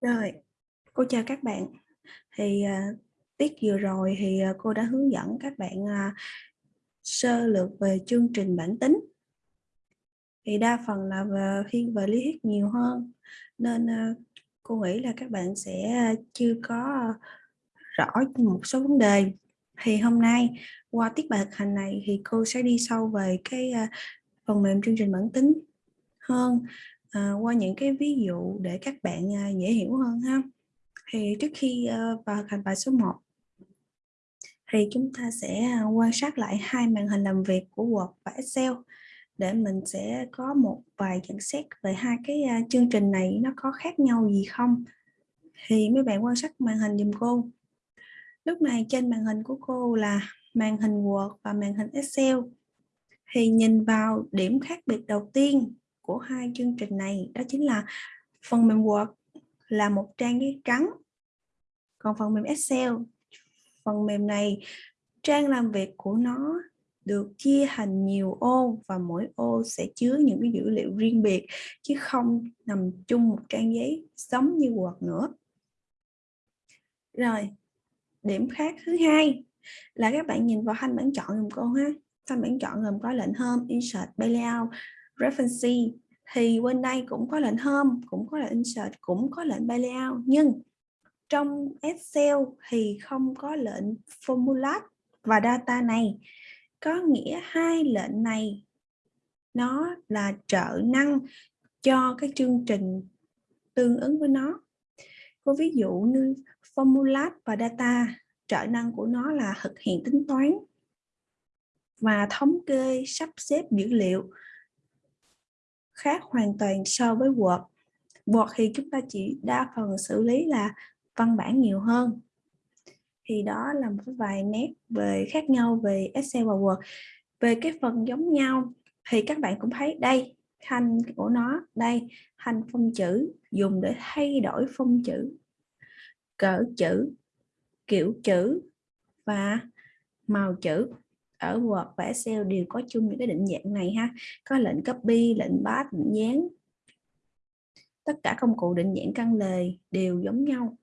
Rồi, cô chào các bạn. Thì uh, tiết vừa rồi thì uh, cô đã hướng dẫn các bạn uh, sơ lược về chương trình bản tính. Thì đa phần là về, thiên về lý thuyết nhiều hơn nên uh, cô nghĩ là các bạn sẽ chưa có rõ một số vấn đề. Thì hôm nay qua tiết bài thực hành này thì cô sẽ đi sâu về cái uh, phần mềm chương trình bản tính hơn à, qua những cái ví dụ để các bạn à, dễ hiểu hơn ha. Thì trước khi à, vào thành bài số 1 thì chúng ta sẽ à, quan sát lại hai màn hình làm việc của Word và Excel để mình sẽ có một vài nhận xét về hai cái à, chương trình này nó có khác nhau gì không. Thì mấy bạn quan sát màn hình dùm cô. Lúc này trên màn hình của cô là màn hình Word và màn hình Excel. Thì nhìn vào điểm khác biệt đầu tiên của hai chương trình này đó chính là phần mềm Word là một trang giấy trắng. Còn phần mềm Excel, phần mềm này trang làm việc của nó được chia thành nhiều ô và mỗi ô sẽ chứa những cái dữ liệu riêng biệt chứ không nằm chung một trang giấy giống như Word nữa. Rồi, điểm khác thứ hai là các bạn nhìn vào thanh bảng chọn gồm cô ha. Thanh bảng chọn gồm có lệnh Home, Insert, Layout, Reference thì bên đây cũng có lệnh Home, cũng có lệnh Insert, cũng có lệnh By Layout nhưng trong Excel thì không có lệnh Formula và Data này. Có nghĩa hai lệnh này nó là trợ năng cho cái chương trình tương ứng với nó. Có ví dụ như Formula và Data trợ năng của nó là thực hiện tính toán và thống kê sắp xếp dữ liệu khác hoàn toàn so với Word. Word thì chúng ta chỉ đa phần xử lý là văn bản nhiều hơn. Thì đó là một vài nét về khác nhau về Excel và Word. Về cái phần giống nhau thì các bạn cũng thấy đây, thanh của nó, đây, thanh phông chữ dùng để thay đổi phông chữ, cỡ chữ, kiểu chữ và màu chữ ở Word và Excel đều có chung những cái định dạng này ha. Có lệnh copy lệnh paste lệnh dán. Tất cả công cụ định dạng căn lề đều giống nhau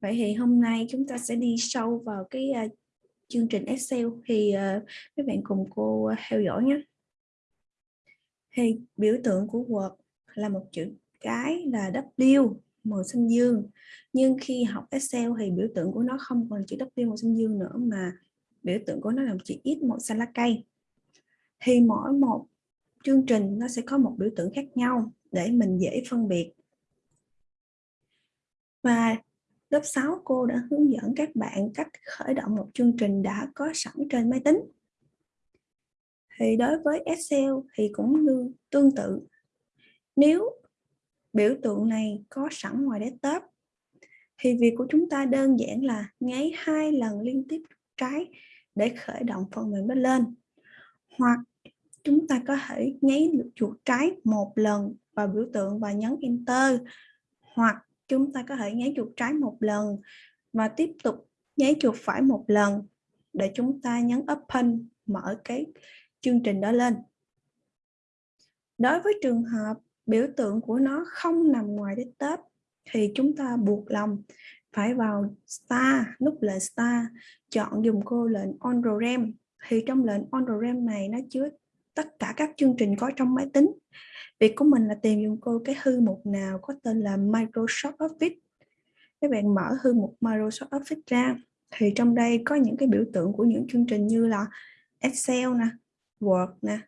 vậy thì hôm nay chúng ta sẽ đi sâu vào cái uh, chương trình Excel thì à, uh, các bạn cùng cô à, theo dõi nhé. Thì biểu tượng của Word là một chữ cái là W màu xanh dương. Nhưng khi học Excel thì biểu tượng của nó không còn chữ W màu xanh dương nữa mà biểu tượng của nó là chữ ít một xanh lá cây. Thì mỗi một chương trình nó sẽ có một biểu tượng khác nhau để mình dễ phân biệt. Và lớp 6 cô đã hướng dẫn các bạn cách khởi động một chương trình đã có sẵn trên máy tính. Thì đối với Excel thì cũng như tương tự. Nếu biểu tượng này có sẵn ngoài desktop, thì việc của chúng ta đơn giản là nháy hai lần liên tiếp trái để khởi động phần mềm đó lên. Hoặc chúng ta có thể nháy chuột trái một lần vào biểu tượng và nhấn enter. Hoặc chúng ta có thể nháy chuột trái một lần và tiếp tục nháy chuột phải một lần để chúng ta nhấn open mở cái chương trình đó lên. Đối với trường hợp biểu tượng của nó không nằm ngoài desktop thì chúng ta buộc lòng phải vào star nút lệnh star chọn dùng cô lệnh on program thì trong lệnh on program này nó chứa tất cả các chương trình có trong máy tính. Việc của mình là tìm dùng cô cái thư mục nào có tên là Microsoft Office. Các bạn mở thư mục Microsoft Office ra. Thì trong đây có những cái biểu tượng của những chương trình như là Excel nè, Word nè,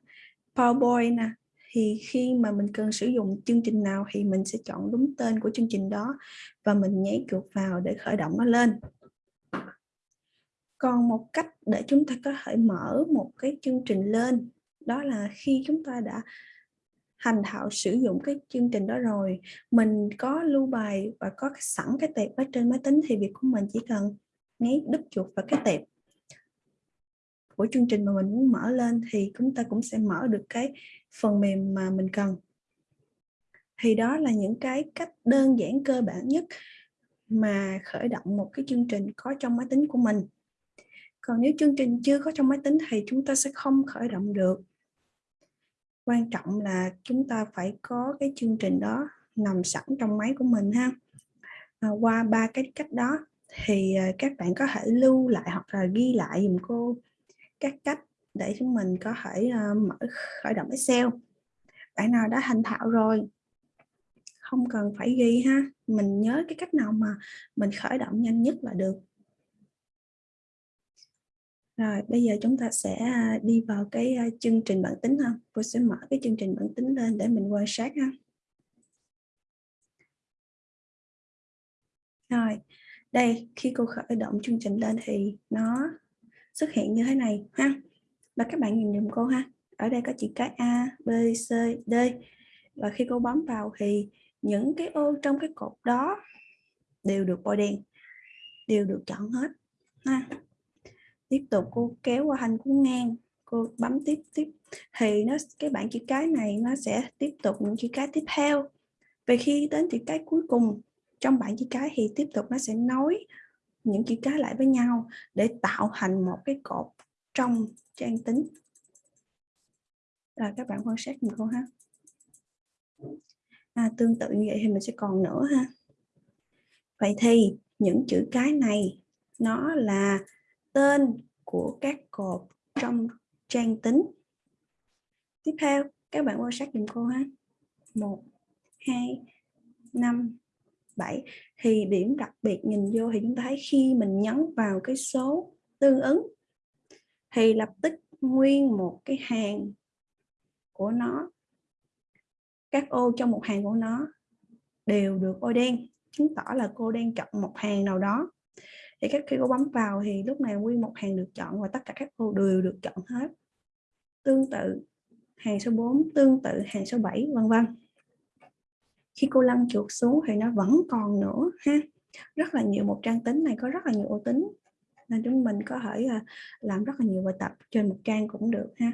PowerPoint nè thì khi mà mình cần sử dụng chương trình nào thì mình sẽ chọn đúng tên của chương trình đó và mình nhảy chuột vào để khởi động nó lên. Còn một cách để chúng ta có thể mở một cái chương trình lên, đó là khi chúng ta đã hành thạo sử dụng cái chương trình đó rồi, mình có lưu bài và có sẵn cái tệp ở trên máy tính thì việc của mình chỉ cần nháy đứt chuột vào cái tệp của chương trình mà mình muốn mở lên thì chúng ta cũng sẽ mở được cái phần mềm mà mình cần. Thì đó là những cái cách đơn giản cơ bản nhất mà khởi động một cái chương trình có trong máy tính của mình. Còn nếu chương trình chưa có trong máy tính thì chúng ta sẽ không khởi động được. Quan trọng là chúng ta phải có cái chương trình đó nằm sẵn trong máy của mình ha. À, qua ba cái cách đó thì à, các bạn có thể lưu lại hoặc là ghi lại dùm cô các cách để chúng mình có thể uh, mở khởi động Excel. Bạn nào đã thành thạo rồi không cần phải ghi ha. Mình nhớ cái cách nào mà mình khởi động nhanh nhất là được. Rồi bây giờ chúng ta sẽ à, đi vào cái à, chương trình bản tính ha. Cô sẽ mở cái chương trình bản tính lên để mình quan sát ha. Rồi đây khi cô khởi động chương trình lên thì nó xuất hiện như thế này, ha? Và các bạn nhìn dùm cô, ha? Ở đây có chữ cái A, B, C, D. Và khi cô bấm vào thì những cái ô trong cái cột đó đều được bôi đen, đều được chọn hết, ha? Tiếp tục cô kéo qua hành cuốn ngang, cô bấm tiếp tiếp. Thì nó, cái bảng chữ cái này nó sẽ tiếp tục những chữ cái tiếp theo. Về khi đến chữ cái cuối cùng, trong bảng chữ cái thì tiếp tục nó sẽ nối những chữ cái lại với nhau để tạo thành một cái cột trong trang tính. Rồi các bạn quan sát mình cô ha. À, tương tự như vậy thì mình sẽ còn nữa ha. Vậy thì những chữ cái này nó là tên của các cột trong trang tính. Tiếp theo các bạn quan sát dùm cô ha. 1 2 5 7 thì điểm đặc biệt nhìn vô thì chúng ta thấy khi mình nhấn vào cái số tương ứng thì lập tức nguyên một cái hàng của nó. Các ô trong một hàng của nó đều được ô đen, chứng tỏ là cô đang chọn một hàng nào đó. Thì các khi cô bấm vào thì lúc này nguyên một hàng được chọn và tất cả các ô đều được chọn hết. Tương tự, hàng số 4 tương tự, hàng số 7 vân vân khi cô lăn chuột xuống thì nó vẫn còn nữa ha rất là nhiều một trang tính này có rất là nhiều ô tính nên chúng mình có thể à, làm rất là nhiều bài tập trên một trang cũng được ha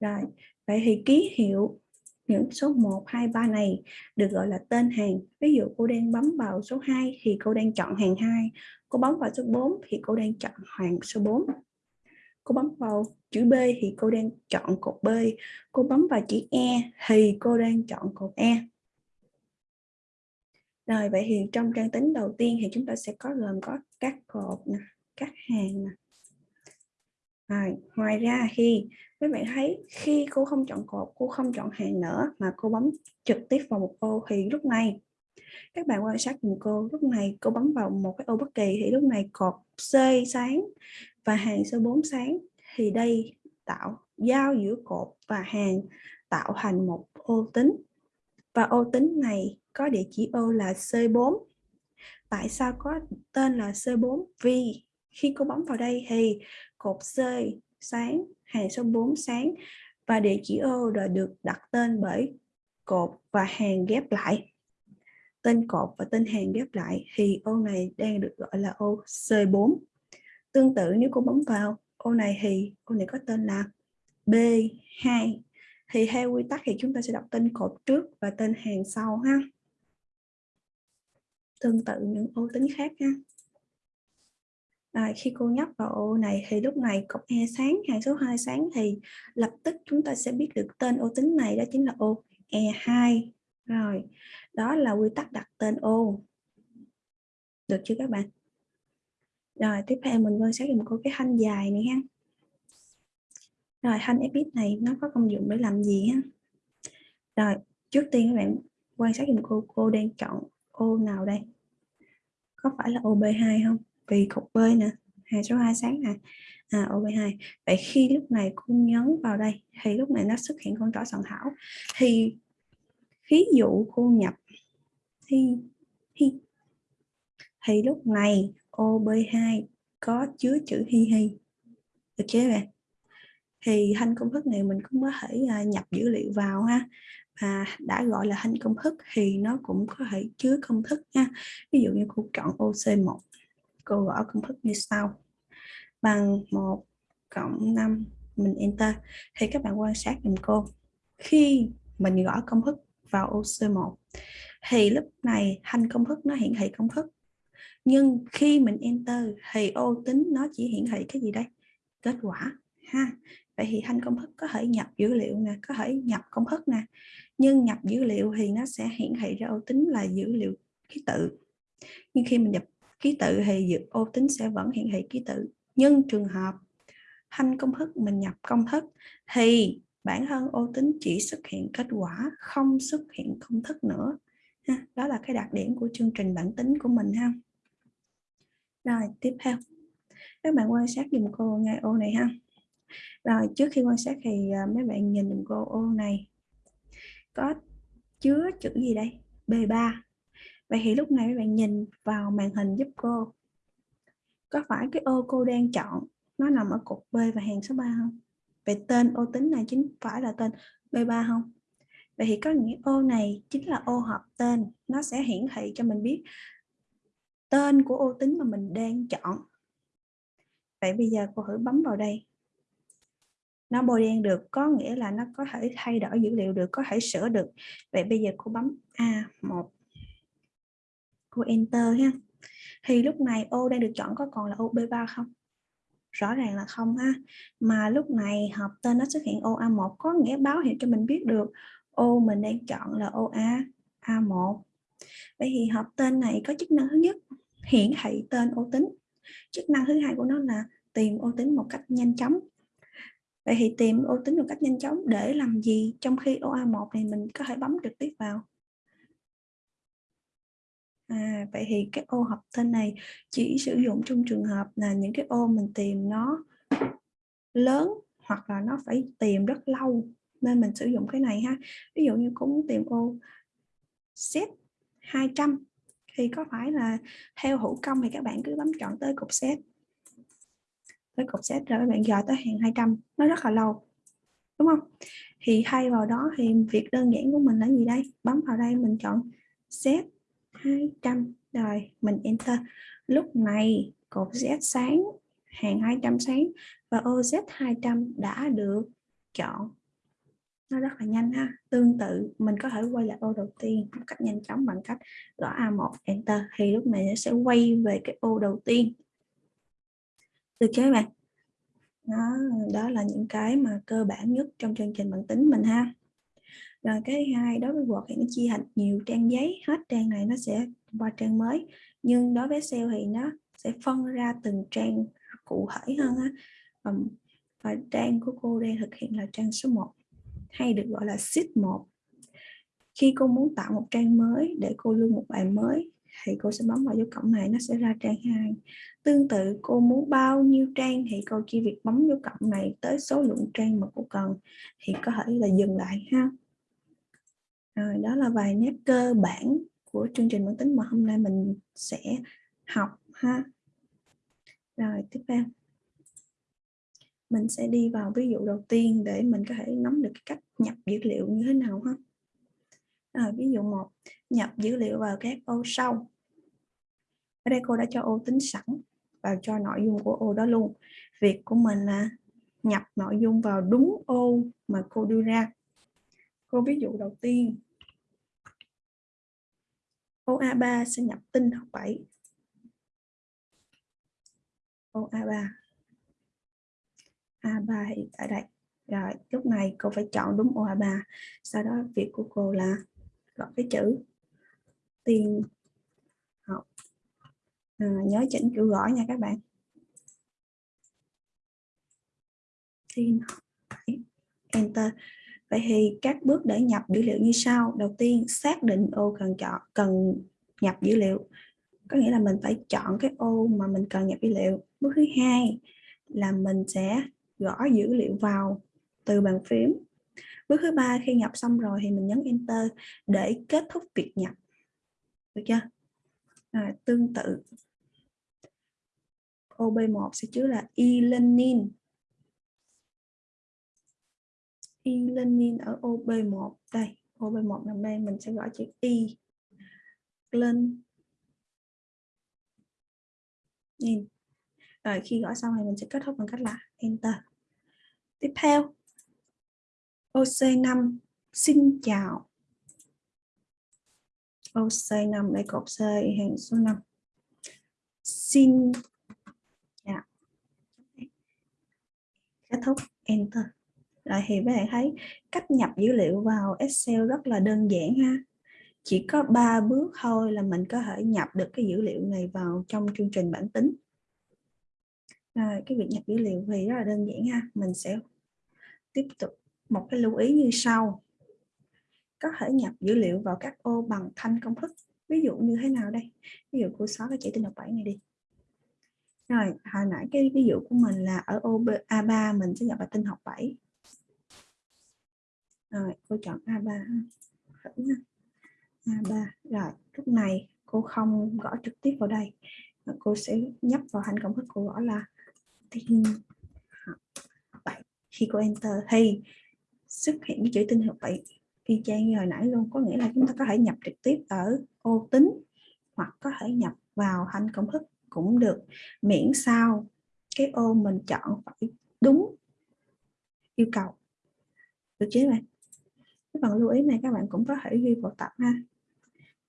rồi vậy thì ký hiệu những số 1, 2, 3 này được gọi là tên hàng. Ví dụ cô đang bấm vào số 2 thì cô đang chọn hàng 2. Cô bấm vào số 4 thì cô đang chọn hàng số 4. Cô bấm vào chữ B thì cô đang chọn cột B. Cô bấm vào chữ E thì cô đang chọn cột E. Rồi vậy thì trong trang tính đầu tiên thì chúng ta sẽ có gồm có các cột nè, các hàng nè. Rồi, ngoài ra khi các bạn thấy khi cô không chọn cột, cô không chọn hàng nữa mà cô bấm trực tiếp vào một ô thì lúc này các bạn quan sát cùng cô, lúc này cô bấm vào một cái ô bất kỳ thì lúc này cột C sáng và hàng số 4 sáng thì đây tạo giao giữa cột và hàng tạo thành một ô tính và ô tính này có địa chỉ ô là C4 tại sao có tên là C4 vì khi cô bấm vào đây thì cột C sáng, hàng số 4 sáng, và địa chỉ ô đã được đặt tên bởi cột và hàng ghép lại. Tên cột và tên hàng ghép lại, thì ô này đang được gọi là ô C4 tương tự, nếu cô bấm vào, ô này thì ô này có tên là B2 thì theo quy tắc thì chúng ta sẽ đọc tên cột trước và tên hàng sau ha. Tương tự những ô tính khác ha. À, khi cô nhấp vào ô này thì lúc này cột E sáng hàng số 2 sáng thì lập tức chúng ta sẽ biết được tên ô tính này đó chính là ô E2 rồi đó là quy tắc đặt tên ô. Được chưa các bạn? Rồi tiếp theo mình quan sát dùng cô cái thanh dài này ha rồi thanh fx này nó có công dụng để làm gì á? rồi trước tiên các bạn quan sát dùm cô cô đang chọn ô nào đây? Có phải là OB2 không? Vì cục B nè hai số 2 sáng nè. À, OB2 vậy khi lúc này cô nhấn vào đây thì lúc này nó xuất hiện con trỏ soạn thảo. Thì ví dụ cô nhập thì hi. Thì lúc này OB2 có chứa chữ hi hi. Được chưa bạn? Thì thanh công thức này mình cũng có thể à, nhập dữ liệu vào ha. Và đã gọi là thanh công thức thì nó cũng có thể chứa công thức nha. Ví dụ như cô chọn OC1 cô gõ công thức như sau. Bằng 1 cộng 5 mình enter. Thì các bạn quan sát dùm cô. Khi mình gõ công thức vào OC1 thì lúc này thanh công thức nó hiển thị công thức. Nhưng khi mình enter thì ô tính nó chỉ hiển thị cái gì đây? Kết quả ha vậy thì thanh công thức có thể nhập dữ liệu nè, có thể nhập công thức nè. Nhưng nhập dữ liệu thì nó sẽ hiển thị ra ô tính là dữ liệu ký tự. Nhưng khi mình nhập ký tự thì ô tính sẽ vẫn hiển thị ký tự. Nhưng trường hợp thanh công thức mình nhập công thức thì bản thân ô tính chỉ xuất hiện kết quả, không xuất hiện công thức nữa. Ha. đó là cái đặc điểm của chương trình bản tính của mình ha. Rồi, tiếp theo. Các bạn quan sát dùm cô ngay ô này ha rồi trước khi quan sát thì uh, mấy bạn nhìn dùm cô ô này. Có chứa chữ gì đây? B3 vậy thì lúc này mấy bạn nhìn vào màn hình giúp cô. Có phải cái ô cô đang chọn nó nằm ở cột B và hàng số 3 không? Vậy tên ô tính này chính phải là tên B3 không? Vậy thì có nghĩa ô này chính là ô hợp tên nó sẽ hiển thị cho mình biết tên của ô tính mà mình đang chọn. Vậy bây giờ cô thử bấm vào đây nó bôi đen được, có nghĩa là nó có thể thay đổi dữ liệu được, có thể sửa được. Vậy bây giờ cô bấm A1 cô enter ha. Thì lúc này ô đang được chọn có còn là ô B3 không? Rõ ràng là không ha. Mà lúc này hợp tên nó xuất hiện ô A1 có nghĩa báo hiệu cho mình biết được ô mình đang chọn là ô A A1 vậy thì hợp tên này có chức năng thứ nhất, hiển thị tên ô tính. Chức năng thứ hai của nó là tìm ô tính một cách nhanh chóng vậy thì tìm ô tính một cách nhanh chóng để làm gì trong khi OA1 này mình có thể bấm trực tiếp vào? À, vậy thì cái ô hợp tên này chỉ sử dụng trong trường hợp là những cái ô mình tìm nó lớn hoặc là nó phải tìm rất lâu nên mình sử dụng cái này ha. Ví dụ như cũng tìm ô set 200 thì có phải là theo hữu công thì các bạn cứ bấm chọn tới cục set tới cục set rồi các bạn dò tới hàng 200 nó rất là lâu, đúng không? Thì thay vào đó thì việc đơn giản của mình là gì đây? Bấm vào đây mình chọn set 200 rồi mình enter. Lúc này cột Z sáng, hàng 200 sáng, và ô Z 200 đã được chọn. Nó rất là nhanh ha. Tương tự, mình có thể quay lại ô đầu tiên một cách nhanh chóng bằng cách gõ A1 enter. Thì lúc này nó sẽ quay về cái ô đầu tiên được chưa các bạn? Đó, đó là những cái mà cơ bản nhất trong chương trình bằng tính mình ha. Rồi cái hai đối với Word thì nó chia thành nhiều trang giấy hết trang này nó sẽ qua trang mới. Nhưng đối với Excel thì nó sẽ phân ra từng trang cụ thể hơn á. Và, và trang của cô đang thực hiện là trang số 1 hay được gọi là sheet 1 khi cô muốn tạo một trang mới để cô lưu một bài mới thì cô sẽ bấm vào dấu cộng này, nó sẽ ra trang 2 tương tự, cô muốn bao nhiêu trang thì cô chỉ việc bấm dấu cộng này tới số lượng trang mà cô cần, thì có thể là dừng lại ha. Rồi, đó là vài nét cơ bản của chương trình bản tính mà hôm nay mình sẽ học ha. Rồi, tiếp theo. Mình sẽ đi vào ví dụ đầu tiên để mình có thể nắm được cái cách nhập dữ liệu như thế nào ha. À, ví dụ một nhập dữ liệu vào các ô sau. Ở đây cô đã cho ô tính sẵn và cho nội dung của ô đó luôn. Việc của mình là nhập nội dung vào đúng ô mà cô đưa ra. Cô ví dụ đầu tiên ô A3 sẽ nhập tin học 7 ô A3 A3 thì ở đây. Rồi lúc này cô phải chọn đúng ô A3 sau đó việc của cô là gọi cái chữ. Tiền. Học. À, nhớ chỉnh chữ gõ nha các bạn. Tiên học enter. Vậy thì các bước để nhập dữ liệu như sau. Đầu tiên xác định ô cần chọn cần nhập dữ liệu. Có nghĩa là mình phải chọn cái ô mà mình cần nhập dữ liệu. Bước thứ hai là mình sẽ gõ dữ liệu vào từ bàn phím bước thứ ba khi nhập xong rồi thì mình nhấn enter để kết thúc việc nhập. Được chưa? À, tương tự. OB1 sẽ chứa là e-learning. E-learning ở OB1 đây OB1 nằm đây mình sẽ gọi chữ y lên nhìn rồi khi gõ xong thì mình sẽ kết thúc bằng cách là enter. Tiếp theo. OC5 xin chào. OC5 đây cột C hàng số 5 xin chào. Kết thúc. Enter. Rồi thì các bạn thấy cách nhập dữ liệu vào Excel rất là đơn giản ha. Chỉ có 3 bước thôi là mình có thể nhập được cái dữ liệu này vào trong chương trình bản tính. Rồi, cái việc nhập dữ liệu thì rất là đơn giản ha. Mình sẽ tiếp tục một cái lưu ý như sau. Có thể nhập dữ liệu vào các ô bằng thanh công thức. Ví dụ như thế nào đây? Ví dụ cô xóa cái chỉ tiêu học 7 này đi. Rồi, hồi nãy cái ví dụ của mình là ở ô A3 mình sẽ nhập vào tinh học 7 rồi, cô chọn A3 thử nha. A3 rồi, lúc này cô không gõ trực tiếp vào đây. Cô sẽ nhấp vào hành công thức cô, gõ là tinh học 7 khi cô enter thì xuất hiện cái chữ tinh học 7 y chang như hồi nãy luôn. Có nghĩa là chúng ta có thể nhập trực tiếp ở ô tính hoặc có thể nhập vào thanh công thức cũng được. Miễn sao cái ô mình chọn phải đúng yêu cầu. Được chứ bạn? Cái phần lưu ý này các bạn cũng có thể ghi vào tập ha.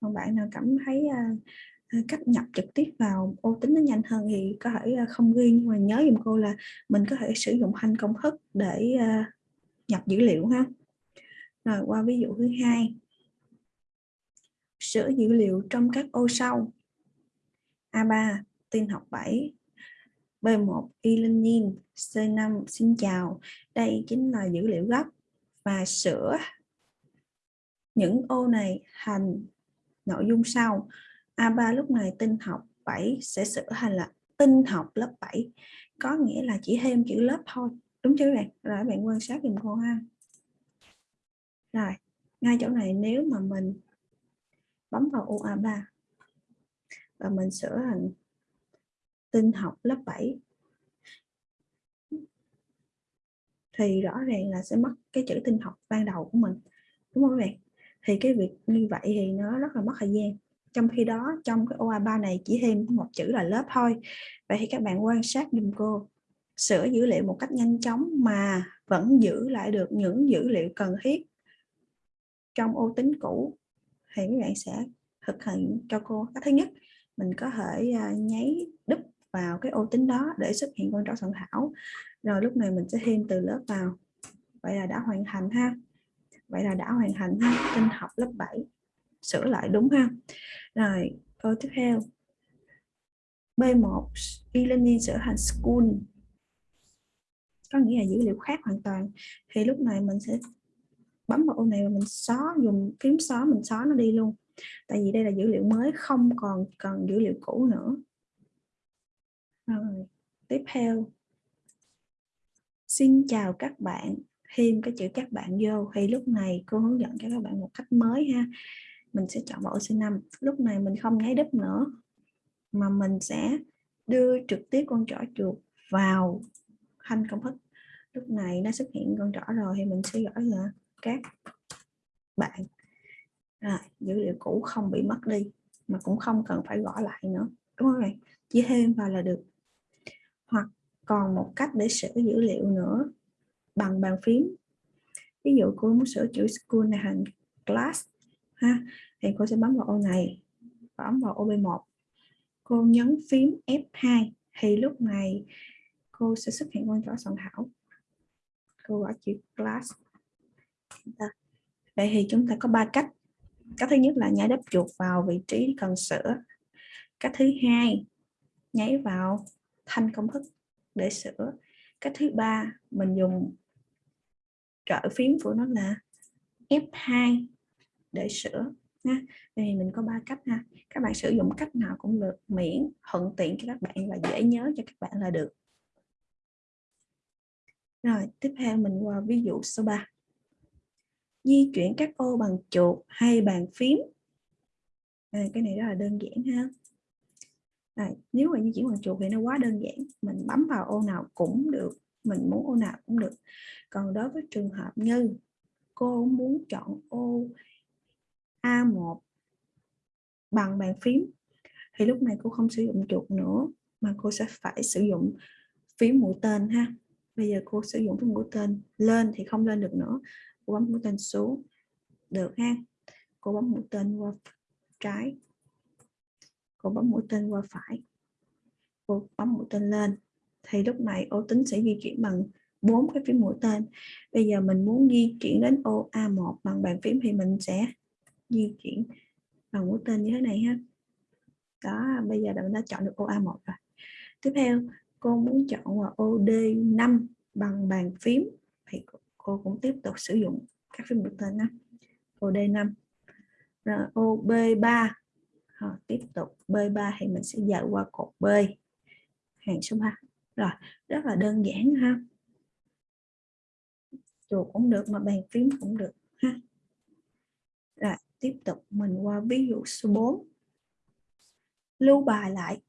Còn bạn nào cảm thấy uh, cách nhập trực tiếp vào ô tính nó nhanh hơn thì có thể uh, không ghi. Nhưng mà nhớ giùm cô là mình có thể sử dụng thanh công thức để uh, nhập dữ liệu ha. Rồi, qua ví dụ thứ hai. Sửa dữ liệu trong các ô sau. A3 tin học 7 B1 y linh nhiên C5 xin chào. Đây chính là dữ liệu gốc. Và sửa những ô này thành nội dung sau. A3 lúc này tin học 7 sẽ sửa thành là tin học lớp 7 có nghĩa là chỉ thêm chữ lớp thôi đúng chưa bạn? Rồi bạn quan sát dùm cô ha. Rồi, ngay chỗ này nếu mà mình bấm vào ô A3 và mình sửa thành tin học lớp 7 thì rõ ràng là sẽ mất cái chữ tin học ban đầu của mình, đúng không các bạn? Thì cái việc như vậy thì nó rất là mất thời gian. Trong khi đó, trong cái OA3 này chỉ thêm một chữ là lớp thôi. Vậy thì các bạn quan sát dùm cô sửa dữ liệu một cách nhanh chóng mà vẫn giữ lại được những dữ liệu cần thiết trong ô tính cũ. Thì các bạn sẽ thực hiện cho cô cái thứ nhất, mình có thể à, nháy đúp vào cái ô tính đó để xuất hiện con trỏ soạn thảo. Rồi lúc này mình sẽ thêm từ lớp vào. Vậy là đã hoàn thành ha. Vậy là đã hoàn thành ha. Tinh học lớp 7 sửa lại đúng ha. Rồi, câu tiếp theo. B1 e-learning sửa thành school có nghĩa là dữ liệu khác hoàn toàn. Thì lúc này mình sẽ bấm vào ô này và mình xóa, dùng phím xóa, mình xóa nó đi luôn. Tại vì đây là dữ liệu mới, không còn cần dữ liệu cũ nữa. Rồi, tiếp theo. Xin chào các bạn. Thêm cái chữ các bạn vô. Thì lúc này cô hướng dẫn cho các bạn một cách mới ha. Mình sẽ chọn vào C5 lúc này mình không nháy đúp nữa, mà mình sẽ đưa trực tiếp con trỏ chuột vào thanh công thức. Lúc này nó xuất hiện con trỏ rồi thì mình sẽ gửi là các bạn. Rồi, dữ liệu cũ không bị mất đi, mà cũng không cần phải gõ lại nữa, đúng không này? Chỉ thêm vào là được. Hoặc còn một cách để sửa dữ liệu nữa, bằng bàn phím. Ví dụ cô muốn sửa chữ school này thành class, ha, thì cô sẽ bấm vào ô này, bấm vào ô B1 cô nhấn phím F2 thì lúc này cô sẽ xuất hiện con chó soạn thảo. Cô gọi chữ class. Dạ. Vậy thì chúng ta có ba cách. Cách thứ nhất là nhảy đắp chuột vào vị trí cần sửa. Cách thứ hai, nháy vào thanh công thức để sửa. Cách thứ ba, mình dùng trợ phím của nó là F2 để sửa nha thì mình có ba cách, ha. Các bạn sử dụng cách nào cũng được, miễn, thuận tiện cho các bạn và dễ nhớ cho các bạn là được rồi tiếp theo mình qua ví dụ số 3 di chuyển các ô bằng chuột hay bàn phím. À, cái này rất là đơn giản ha. À, nếu mà di chuyển bằng chuột thì nó quá đơn giản. Mình bấm vào ô nào cũng được mình muốn ô nào cũng được. Còn đối với trường hợp như cô muốn chọn ô A1 bằng bàn phím thì lúc này cô không sử dụng chuột nữa mà cô sẽ phải sử dụng phím mũi tên ha bây giờ cô sử dụng phím mũi tên. Lên thì không lên được nữa. Cô bấm mũi tên xuống. Được ha. Cô bấm mũi tên qua trái. Cô bấm mũi tên qua phải. Cô bấm mũi tên lên. Thì lúc này ô tính sẽ di chuyển bằng bốn cái phím mũi tên. Bây giờ mình muốn di chuyển đến ô A1 bằng bàn phím thì mình sẽ di chuyển bằng mũi tên như thế này ha. Đó, bây giờ mình đã chọn được ô A1 rồi. Tiếp theo cô muốn chọn vào ô D5 bằng bàn phím. Thì cô cũng tiếp tục sử dụng các phím mũi tên đó ô D5 rồi ô B3 rồi, tiếp tục. B3 thì mình sẽ dời qua cột B. Hàng số 3 rồi rất là đơn giản ha. Chuột cũng được mà bàn phím cũng được ha. Rồi tiếp tục mình qua ví dụ số 4 lưu bài lại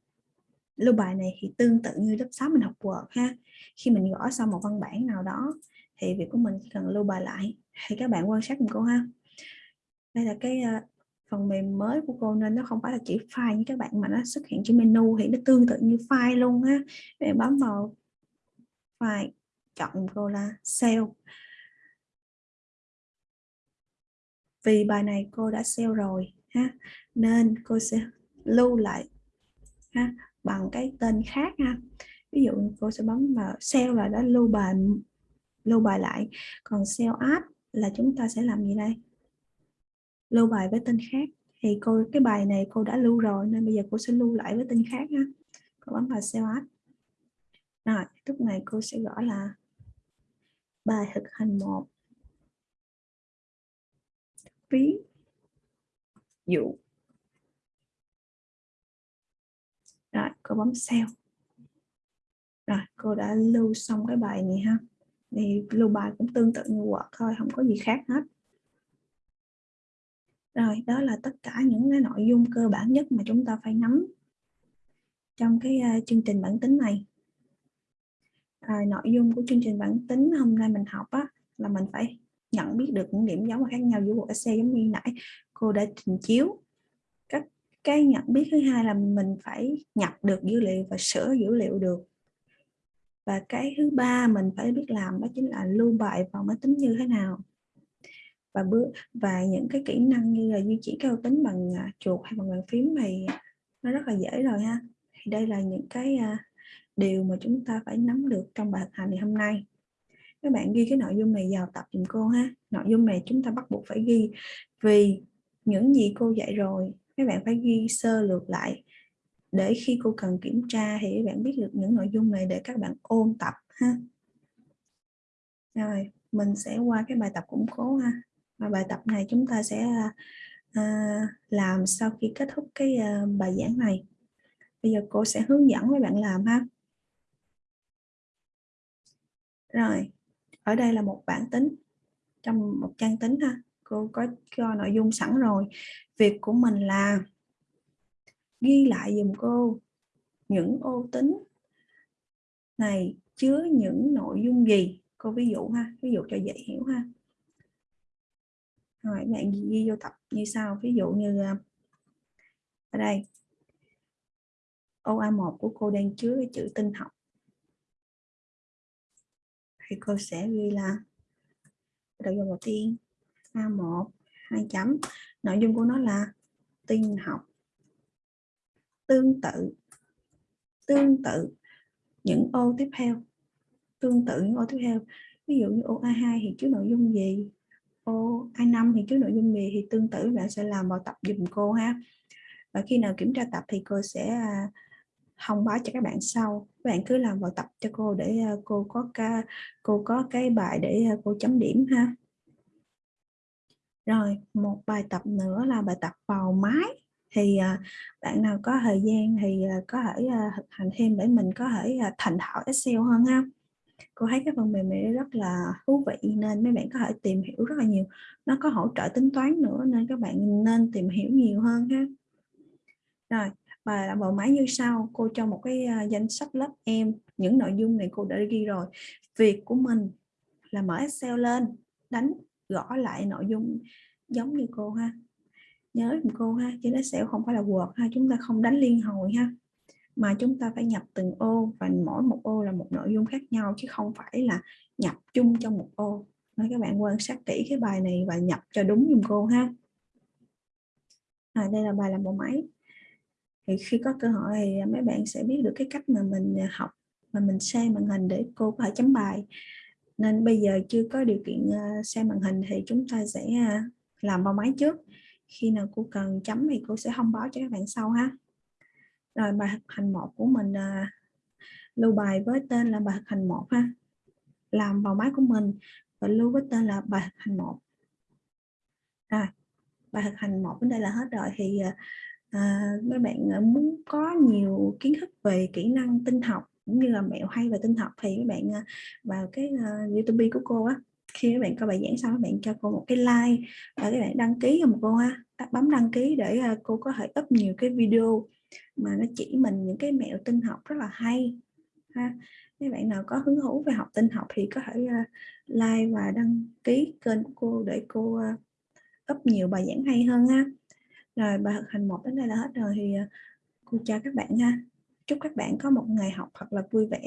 lưu bài này thì tương tự như lớp 6 mình học Word ha. Khi mình gõ xong một văn bản nào đó thì việc của mình chỉ cần lưu bài lại thì các bạn quan sát cùng cô ha. Đây là cái ờ, phần mềm mới của cô nên nó không phải là chỉ file như các bạn mà nó xuất hiện trên menu thì nó tương tự như file luôn ha. Bạn bấm vào file chọn cô là sale. Vì bài này cô đã sale rồi ha, nên cô sẽ lưu lại ha bằng cái tên khác ha. Ví dụ cô sẽ bấm vào sale là đã lưu bài lưu bài lại. Còn sale app là chúng ta sẽ làm gì đây? Lưu bài với tên khác. Thì cô, cái bài này cô đã lưu rồi nên bây giờ cô sẽ lưu lại với tên khác ha. Cô bấm vào sale app rồi, lúc này cô sẽ gọi là bài thực hành một. Ví dụ. Rồi cô bấm save. Rồi cô đã lưu xong cái bài này ha. Thì lưu bài cũng tương tự như Word thôi không có gì khác hết. Rồi đó là tất cả những cái nội dung cơ bản nhất mà chúng ta phải nắm trong cái uh, chương trình bản tính này. À, nội dung của chương trình bản tính hôm nay mình học á, là mình phải nhận biết được những điểm giống và khác nhau giữa bộ Excel giống như nãy. Cô đã trình chiếu cái nhận biết thứ hai là mình phải nhập được dữ liệu và sửa dữ liệu được. Và cái thứ ba mình phải biết làm đó chính là lưu bài vào máy tính như thế nào. Và bước và những cái kỹ năng như là di chuyển cao tính bằng à, chuột hay bằng bàn phím này nó rất là dễ rồi ha. Thì đây là những cái à, điều mà chúng ta phải nắm được trong bài hành ngày hôm nay. Các bạn ghi cái nội dung này vào tập dùm cô ha. Nội dung này chúng ta bắt buộc phải ghi vì những gì cô dạy rồi các bạn phải ghi sơ lược lại. Để khi cô cần kiểm tra thì các bạn biết được những nội dung này để các bạn ôn tập ha. Rồi mình sẽ qua cái bài tập củng cố ha. Và bài tập này chúng ta sẽ à, làm sau khi kết thúc cái à, bài giảng này. Bây giờ cô sẽ hướng dẫn với bạn làm ha. Rồi ở đây là một bản tính trong một trang tính ha cô có cho nội dung sẵn rồi. Việc của mình là ghi lại dùm cô những ô tính này chứa những nội dung gì. Cô ví dụ ha, ví dụ cho dễ hiểu ha. Rồi, bạn ghi vô tập như sau. Ví dụ như à, ở đây. Ô A1 của cô đang chứa cái chữ tinh học. Thì cô sẽ ghi là nội dung đầu tiên. A1 hai chấm. Nội dung của nó là tin học tương tự tương tự những ô tiếp theo, tương tự những ô tiếp theo. Ví dụ như ô A2 thì chứa nội dung gì? Ô A5 thì chứa nội dung gì thì tương tự bạn sẽ làm bài tập dùm cô ha. Và khi nào kiểm tra tập thì cô sẽ à, thông báo cho các bạn sau. Các bạn cứ làm bài tập cho cô để à, cô có ca, cô có cái bài để à, cô chấm điểm ha rồi, một bài tập nữa là bài tập vào máy. Thì à, bạn nào có thời gian thì à, có thể à, thực hành thêm để mình có thể thành thạo Excel hơn ha. Cô thấy cái phần mềm này rất là thú vị nên mấy bạn có thể tìm hiểu rất là nhiều. Nó có hỗ trợ tính toán nữa nên các bạn nên tìm hiểu nhiều hơn ha. Rồi, bài là bộ máy như sau. Cô cho một cái danh sách lớp em. Những nội dung này cô đã ghi rồi. Việc của mình là mở Excel lên, đánh gõ lại nội dung giống như cô ha. Nhớ cô ha chứ nó sẽ không phải là Word ha chúng ta không đánh liên hồi ha. Mà chúng ta phải nhập từng ô và mỗi một ô là một nội dung khác nhau chứ không phải là nhập chung trong một ô. Nên các bạn quan sát kỹ cái bài này và nhập cho đúng dùm cô ha. À, đây là bài làm bộ máy. Thì khi có cơ hội thì mấy bạn sẽ biết được cái cách mà mình học mà mình xem màn hình để cô có thể chấm bài nên bây giờ chưa có điều kiện ờ, xem màn hình thì chúng ta sẽ à, làm vào máy trước. Khi nào cô cần chấm thì cô sẽ thông báo cho các bạn sau ha. Rồi bài thực hành một của mình à, lưu bài với tên là bài thực hành một ha. Làm vào máy của mình và lưu với tên là bài thực hành một. À, bài thực hành một đến đây là hết rồi. Thì à, à mấy bạn muốn có nhiều kiến thức về kỹ năng tinh học cũng như là mẹo hay về tinh học thì các bạn à, vào cái uh, YouTube của cô á khi các bạn coi bài giảng xong các bạn cho cô một cái like và các bạn đăng ký cho cô ha bấm đăng ký để uh, cô có thể up nhiều cái video mà nó chỉ mình những cái mẹo tinh học rất là hay ha. Các bạn nào có hứng thú về học tinh học thì có thể uh, like và đăng ký kênh của cô để cô uh, up nhiều bài giảng hay hơn ha. Rồi bài thực hành một đến đây là hết rồi thì uh, cô chào các bạn ha chúc các bạn có một ngày học thật là vui vẻ.